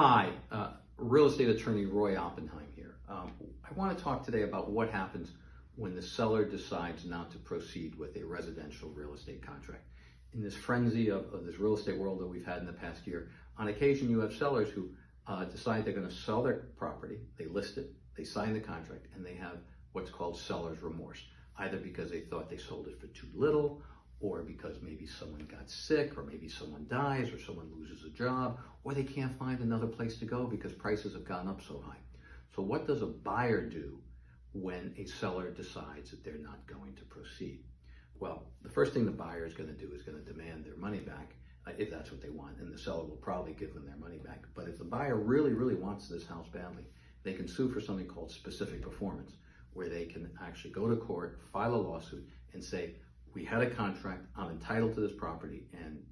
Hi, uh, real estate attorney Roy Oppenheim here. Um, I want to talk today about what happens when the seller decides not to proceed with a residential real estate contract. In this frenzy of, of this real estate world that we've had in the past year, on occasion you have sellers who uh, decide they're going to sell their property, they list it, they sign the contract, and they have what's called seller's remorse, either because they thought they sold it for too little or because maybe someone got sick, or maybe someone dies, or someone loses a job, or they can't find another place to go because prices have gone up so high. So, what does a buyer do when a seller decides that they're not going to proceed? Well, the first thing the buyer is going to do is going to demand their money back, uh, if that's what they want, and the seller will probably give them their money back. But if the buyer really, really wants this house badly, they can sue for something called specific performance, where they can actually go to court, file a lawsuit, and say, we had a contract, I'm entitled to this property, and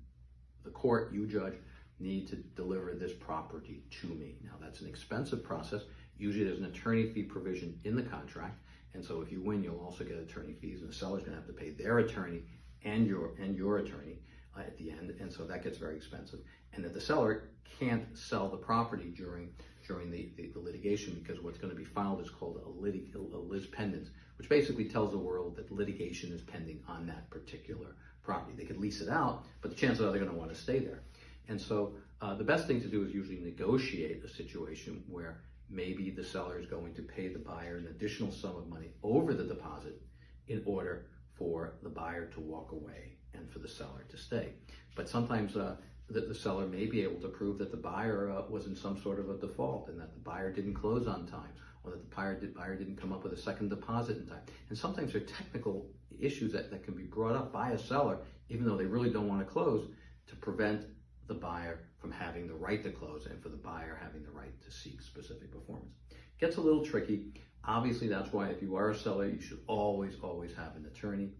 the court, you judge, need to deliver this property to me. Now that's an expensive process. Usually there's an attorney fee provision in the contract, and so if you win, you'll also get attorney fees, and the seller's gonna have to pay their attorney and your and your attorney uh, at the end, and so that gets very expensive. And that the seller can't sell the property during during the, the, the litigation because what's going to be filed is called a, litig, a lis pendens, which basically tells the world that litigation is pending on that particular property. They could lease it out, but the chances are they're going to want to stay there. And so uh, the best thing to do is usually negotiate a situation where maybe the seller is going to pay the buyer an additional sum of money over the deposit in order for the buyer to walk away and for the seller to stay. But sometimes uh, the, the, seller may be able to prove that the buyer uh, was in some sort of a default and that the buyer didn't close on time or that the buyer, did, buyer didn't come up with a second deposit in time. And sometimes there are technical issues that, that can be brought up by a seller, even though they really don't want to close, to prevent the buyer from having the right to close and for the buyer having the right to seek specific performance. Gets a little tricky. Obviously, that's why if you are a seller, you should always, always have an attorney.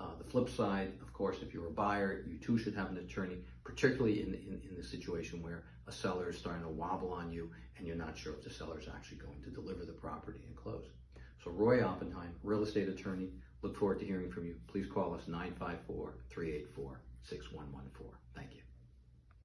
Uh, the flip side, of course, if you're a buyer, you too should have an attorney, particularly in, in, in the situation where a seller is starting to wobble on you and you're not sure if the seller is actually going to deliver the property and close. So Roy Oppenheim, real estate attorney, look forward to hearing from you. Please call us 954 384 6114. Thank you.